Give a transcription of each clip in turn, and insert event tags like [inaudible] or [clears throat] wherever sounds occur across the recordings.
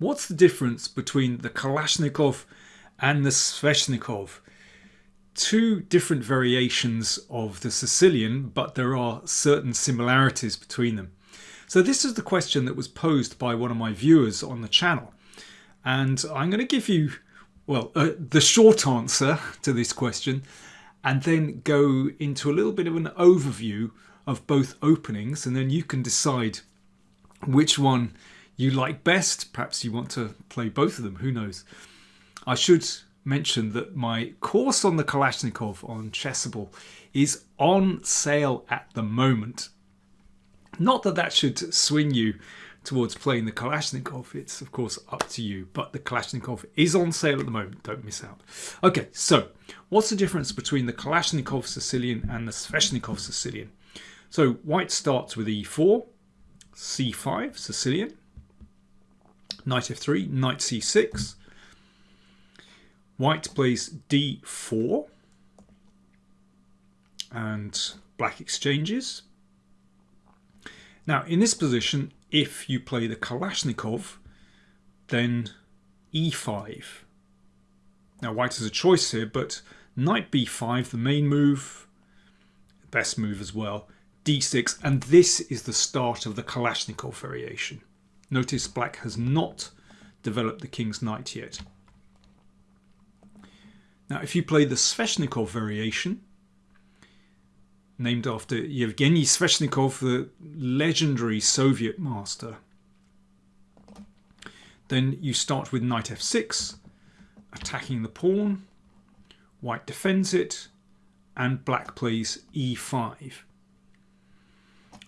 What's the difference between the Kalashnikov and the Sveshnikov? Two different variations of the Sicilian, but there are certain similarities between them. So this is the question that was posed by one of my viewers on the channel. And I'm going to give you, well, uh, the short answer to this question and then go into a little bit of an overview of both openings and then you can decide which one you like best. Perhaps you want to play both of them, who knows. I should mention that my course on the Kalashnikov on Chessable is on sale at the moment. Not that that should swing you towards playing the Kalashnikov. It's of course up to you, but the Kalashnikov is on sale at the moment. Don't miss out. Okay, so what's the difference between the Kalashnikov Sicilian and the Sveshnikov Sicilian? So white starts with e4, c5, Sicilian, knight f3, knight c6. White plays d4 and black exchanges. Now in this position, if you play the Kalashnikov, then e5. Now white has a choice here, but knight b5, the main move, best move as well, d6, and this is the start of the Kalashnikov variation. Notice black has not developed the king's knight yet. Now if you play the Sveshnikov variation, named after Yevgeny Sveshnikov, the legendary Soviet master, then you start with knight f6, attacking the pawn, white defends it, and black plays e5.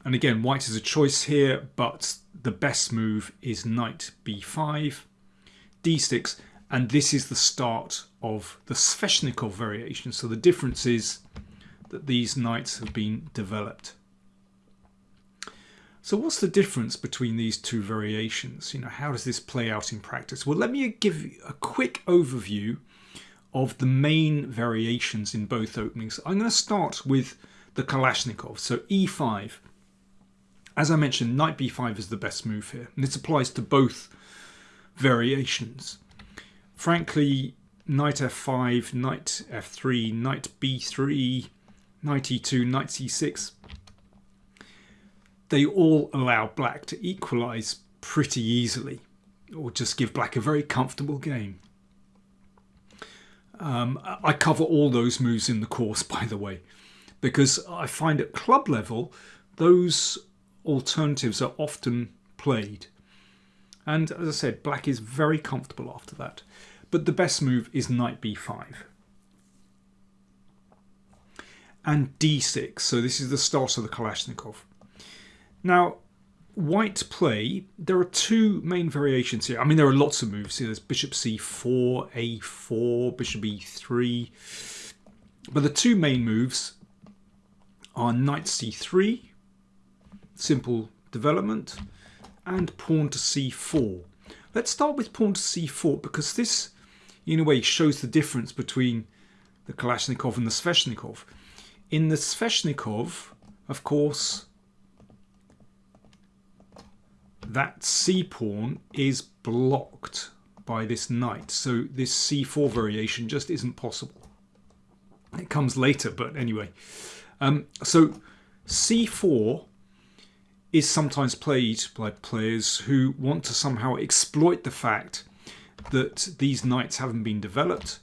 And again, white has a choice here, but the best move is knight b5, d6, and this is the start of the Sveshnikov variation. So the difference is that these knights have been developed. So what's the difference between these two variations? You know, how does this play out in practice? Well, let me give a quick overview of the main variations in both openings. I'm going to start with the Kalashnikov. So e5 as I mentioned, knight b5 is the best move here, and this applies to both variations. Frankly, knight f5, knight f3, knight b3, knight e2, knight c6, they all allow black to equalise pretty easily, or just give black a very comfortable game. Um, I cover all those moves in the course, [laughs] by the way, because I find at club level, those alternatives are often played. And as I said, black is very comfortable after that. But the best move is knight b5. And d6, so this is the start of the Kalashnikov. Now, white play, there are two main variations here. I mean, there are lots of moves here. There's bishop c4, a4, bishop e3. But the two main moves are knight c3 simple development, and pawn to c4. Let's start with pawn to c4 because this, in a way, shows the difference between the Kalashnikov and the Sveshnikov. In the Sveshnikov, of course, that c-pawn is blocked by this knight. So this c4 variation just isn't possible. It comes later, but anyway. Um, so c4 is sometimes played by players who want to somehow exploit the fact that these knights haven't been developed.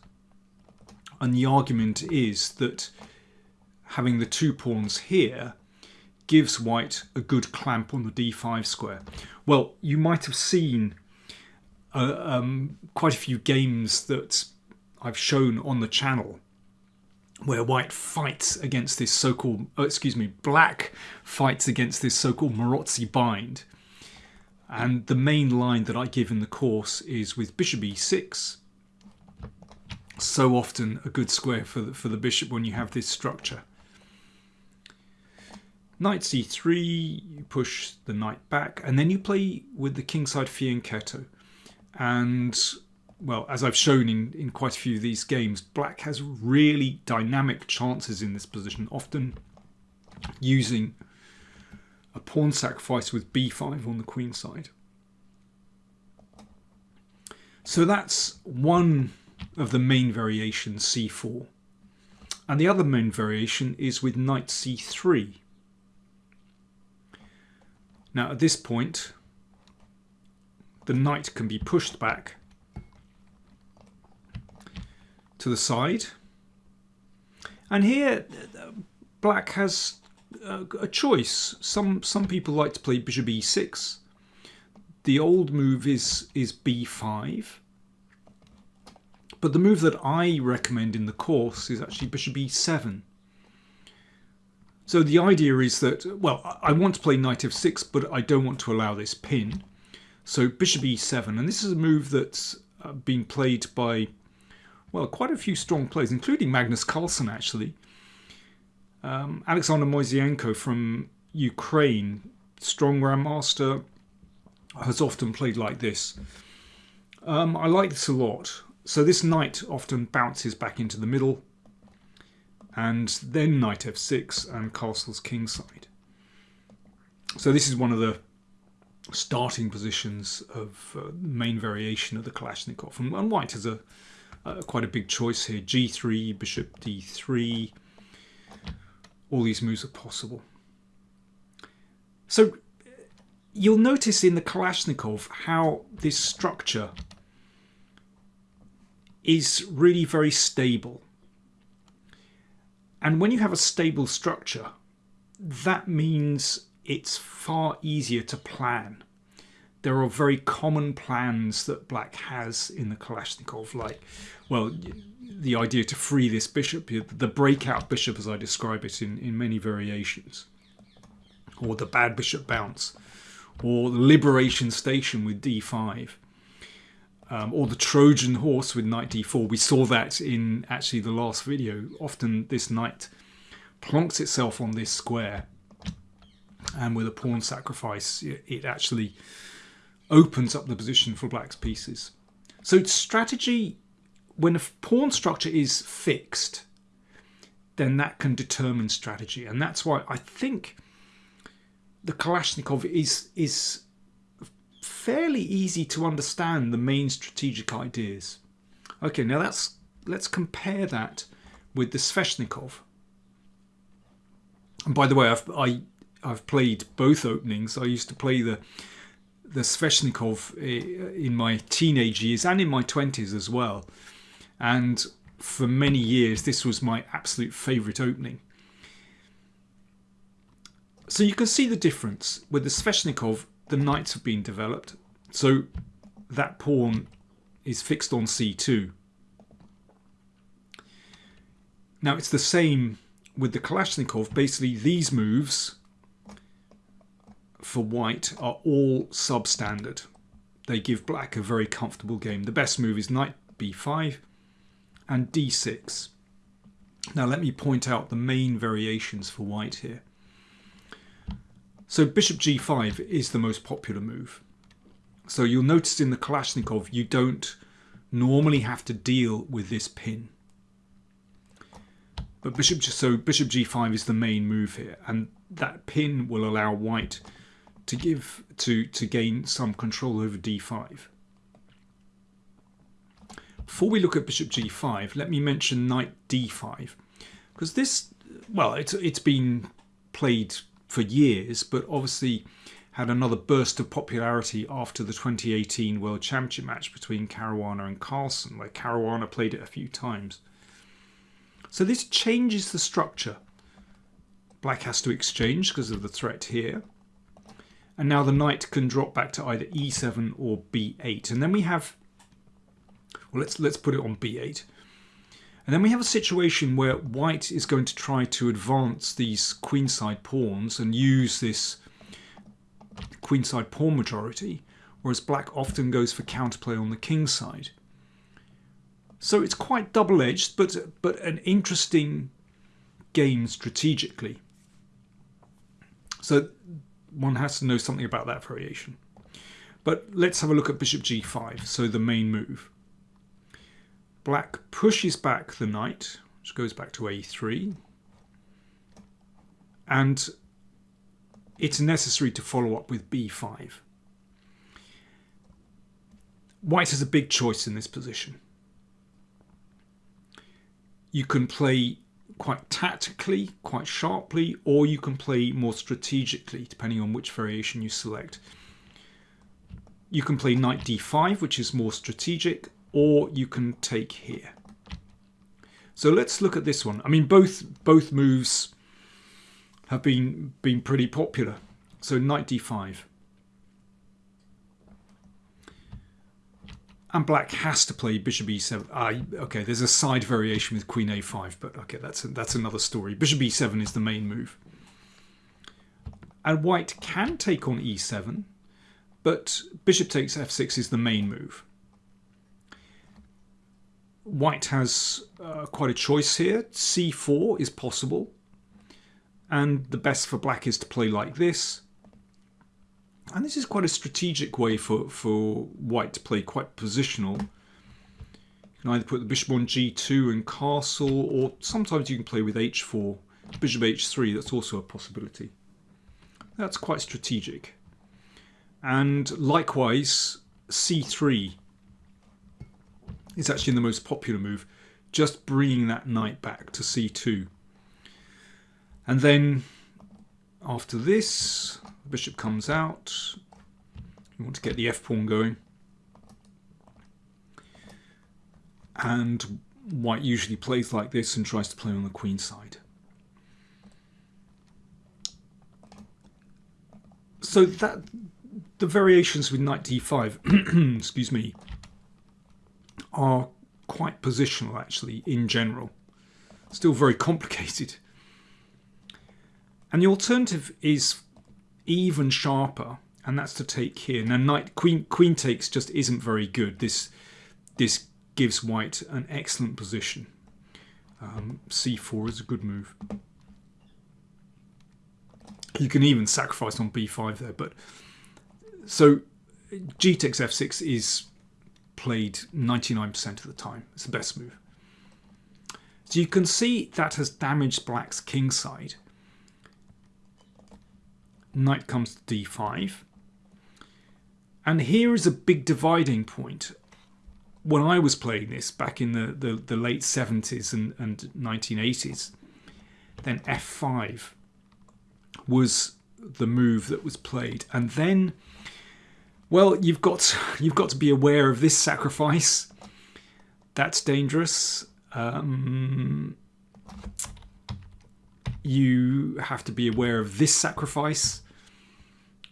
And the argument is that having the two pawns here gives white a good clamp on the d5 square. Well, you might have seen uh, um, quite a few games that I've shown on the channel where white fights against this so-called, oh, excuse me, black fights against this so-called Maróczi bind. And the main line that I give in the course is with bishop e6. So often a good square for the, for the bishop when you have this structure. Knight c3, you push the knight back, and then you play with the kingside fianchetto. And well, as I've shown in, in quite a few of these games, black has really dynamic chances in this position, often using a pawn sacrifice with b5 on the queen side. So that's one of the main variations, c4. And the other main variation is with knight c3. Now at this point, the knight can be pushed back to the side. And here, black has a choice. Some some people like to play bishop e6. The old move is is b5. But the move that I recommend in the course is actually bishop e7. So the idea is that, well, I want to play knight f6, but I don't want to allow this pin. So bishop e7, and this is a move that's uh, been played by, well, quite a few strong players, including Magnus Carlsen, actually. Um, Alexander Moiseyenko from Ukraine, strong grandmaster, has often played like this. Um, I like this a lot. So this knight often bounces back into the middle, and then knight f6 and castles kingside. So this is one of the starting positions of uh, main variation of the Kalashnikov. And, and white has a uh, quite a big choice here. g3, bishop d3. All these moves are possible. So you'll notice in the Kalashnikov how this structure is really very stable. And when you have a stable structure, that means it's far easier to plan. There are very common plans that black has in the Kalashnikov, like, well, the idea to free this bishop, the breakout bishop as I describe it in, in many variations, or the bad bishop bounce, or the liberation station with d5 um, or the Trojan horse with knight d4. We saw that in actually the last video. Often this knight plonks itself on this square and with a pawn sacrifice it actually opens up the position for black's pieces. So strategy, when a pawn structure is fixed, then that can determine strategy. And that's why I think the Kalashnikov is is fairly easy to understand the main strategic ideas. Okay, now that's let's compare that with the Sveshnikov. And by the way, I've I, I've played both openings. I used to play the the Sveshnikov eh, in my teenage years and in my twenties as well, and for many years this was my absolute favourite opening. So you can see the difference with the Sveshnikov the knights have been developed. So that pawn is fixed on c2. Now it's the same with the Kalashnikov. Basically these moves for white are all substandard. They give black a very comfortable game. The best move is knight b5 and d6. Now let me point out the main variations for white here. So bishop g5 is the most popular move. So you'll notice in the Kalashnikov you don't normally have to deal with this pin. But bishop so bishop g5 is the main move here and that pin will allow white to give to to gain some control over d5. Before we look at bishop g5, let me mention knight d5 because this well it's it's been played for years, but obviously had another burst of popularity after the 2018 World Championship match between Caruana and Carlsen, where Caruana played it a few times. So this changes the structure. Black has to exchange because of the threat here. And now the knight can drop back to either e7 or b8. And then we have, well, let's, let's put it on b8. And then we have a situation where white is going to try to advance these queenside pawns and use this queenside pawn majority, whereas black often goes for counterplay on the king side. So it's quite double-edged, but, but an interesting game strategically. So one has to know something about that variation. But let's have a look at bishop g5, so the main move. Black pushes back the knight, which goes back to a3. And it's necessary to follow up with b5. white has a big choice in this position. You can play quite tactically, quite sharply, or you can play more strategically, depending on which variation you select. You can play knight d5, which is more strategic, or you can take here. So let's look at this one. I mean, both both moves have been been pretty popular. So knight d5. And black has to play bishop e7. Ah, okay, there's a side variation with queen a5, but okay, that's that's another story. Bishop e7 is the main move. And white can take on e7, but bishop takes f6 is the main move. White has uh, quite a choice here. c4 is possible. And the best for black is to play like this. And this is quite a strategic way for, for white to play quite positional. You can either put the bishop on g2 and castle, or sometimes you can play with h4, bishop h3, that's also a possibility. That's quite strategic. And likewise, c3 is actually the most popular move, just bringing that knight back to c2. And then after this, the bishop comes out. You want to get the f-pawn going. And white usually plays like this and tries to play on the queen side. So that the variations with knight d5, [clears throat] excuse me, are quite positional actually in general. Still very complicated. And the alternative is even sharper, and that's to take here. Now knight queen queen takes just isn't very good. This this gives white an excellent position. Um, c4 is a good move. You can even sacrifice on b5 there, but so g takes f6 is played 99% of the time. It's the best move. So you can see that has damaged black's king side knight comes to d5. And here is a big dividing point. When I was playing this back in the, the, the late 70s and, and 1980s, then f5 was the move that was played. And then, well, you've got [laughs] you've got to be aware of this sacrifice. That's dangerous. Um, you have to be aware of this sacrifice,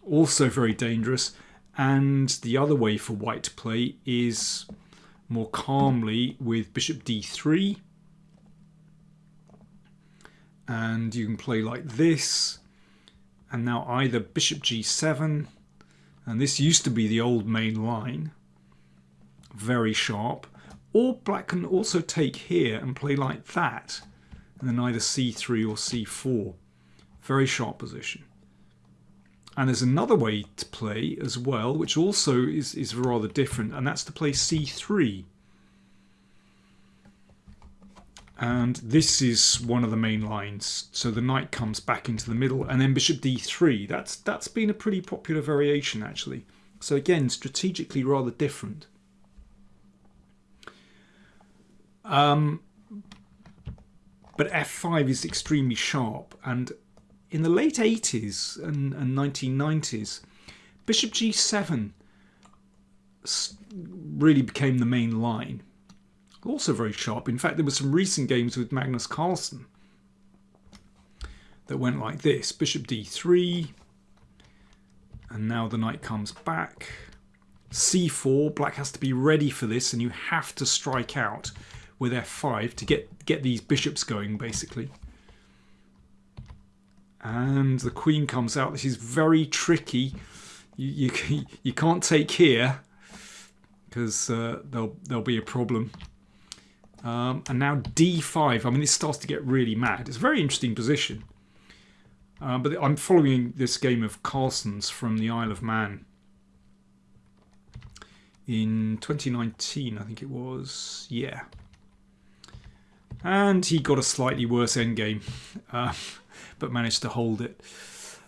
also very dangerous. And the other way for white to play is more calmly with bishop d3. And you can play like this. And now either bishop g7, and this used to be the old main line, very sharp, or black can also take here and play like that and then either c3 or c4. Very sharp position. And there's another way to play as well, which also is, is rather different, and that's to play c3. And this is one of the main lines. So the knight comes back into the middle, and then bishop d3. That's that's been a pretty popular variation actually. So again, strategically rather different. Um, but f5 is extremely sharp. And in the late 80s and, and 1990s, bishop g7 really became the main line. Also very sharp. In fact, there were some recent games with Magnus Carlsen that went like this. Bishop d3, and now the knight comes back. c4, black has to be ready for this, and you have to strike out with f5 to get, get these bishops going, basically. And the queen comes out. This is very tricky. You, you, [laughs] you can't take here because uh, there'll, there'll be a problem. Um, and now d5. I mean, this starts to get really mad. It's a very interesting position. Uh, but I'm following this game of Carlsen's from the Isle of Man in 2019, I think it was. Yeah. And he got a slightly worse endgame, uh, [laughs] but managed to hold it.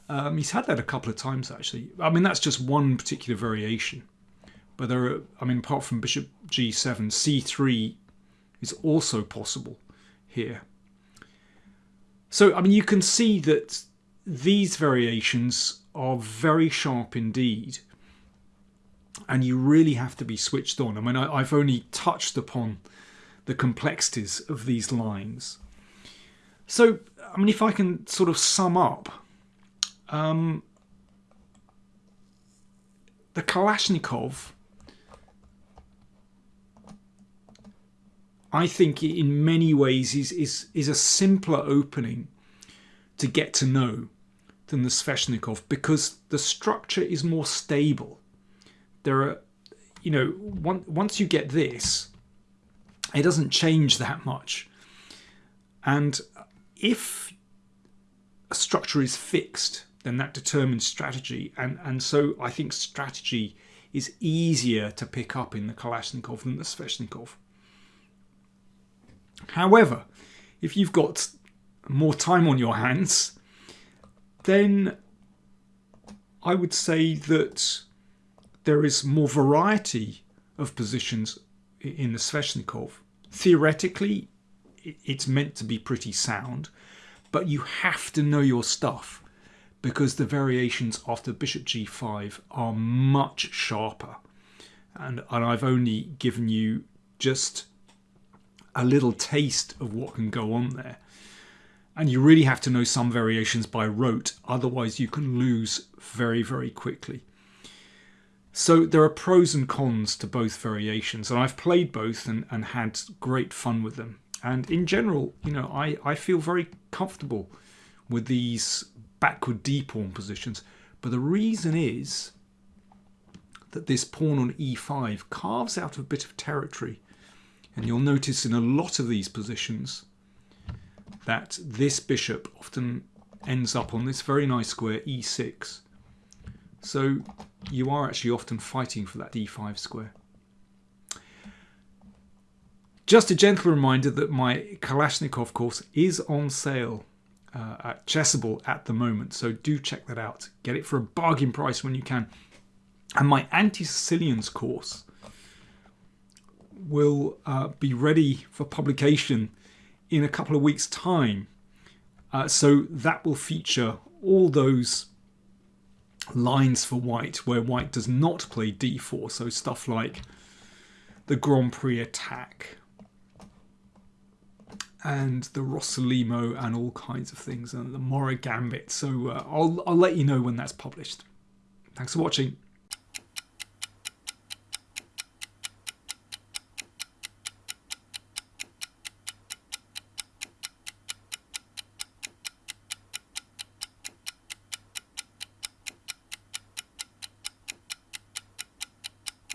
Um, he's had that a couple of times actually. I mean, that's just one particular variation. But there are, I mean, apart from bishop g7, c3 is also possible here. So, I mean, you can see that these variations are very sharp indeed. And you really have to be switched on. I mean, I, have only touched upon the complexities of these lines. So, I mean, if I can sort of sum up, um, the Kalashnikov, I think in many ways is, is, is a simpler opening to get to know than the Sveshnikov because the structure is more stable. There are, you know, one, once you get this, it doesn't change that much. And if a structure is fixed, then that determines strategy. And, and so I think strategy is easier to pick up in the Kalashnikov than the Sveshnikov. However, if you've got more time on your hands, then I would say that there is more variety of positions in the Sveshnikov. Theoretically, it's meant to be pretty sound, but you have to know your stuff because the variations after bishop g5 are much sharper. And, and I've only given you just a little taste of what can go on there. And you really have to know some variations by rote, otherwise you can lose very, very quickly. So there are pros and cons to both variations, and I've played both and, and had great fun with them. And in general, you know, I, I feel very comfortable with these backward d pawn positions. But the reason is that this pawn on e5 carves out a bit of territory and you'll notice in a lot of these positions that this bishop often ends up on this very nice square e6. So you are actually often fighting for that d5 square. Just a gentle reminder that my Kalashnikov course is on sale uh, at Chessable at the moment, so do check that out. Get it for a bargain price when you can. And my Anti-Sicilians course will uh, be ready for publication in a couple of weeks' time. Uh, so that will feature all those lines for white where white does not play d4. So stuff like the Grand Prix attack and the Rossolimo and all kinds of things and the Mora Gambit. So uh, I'll, I'll let you know when that's published. Thanks for watching.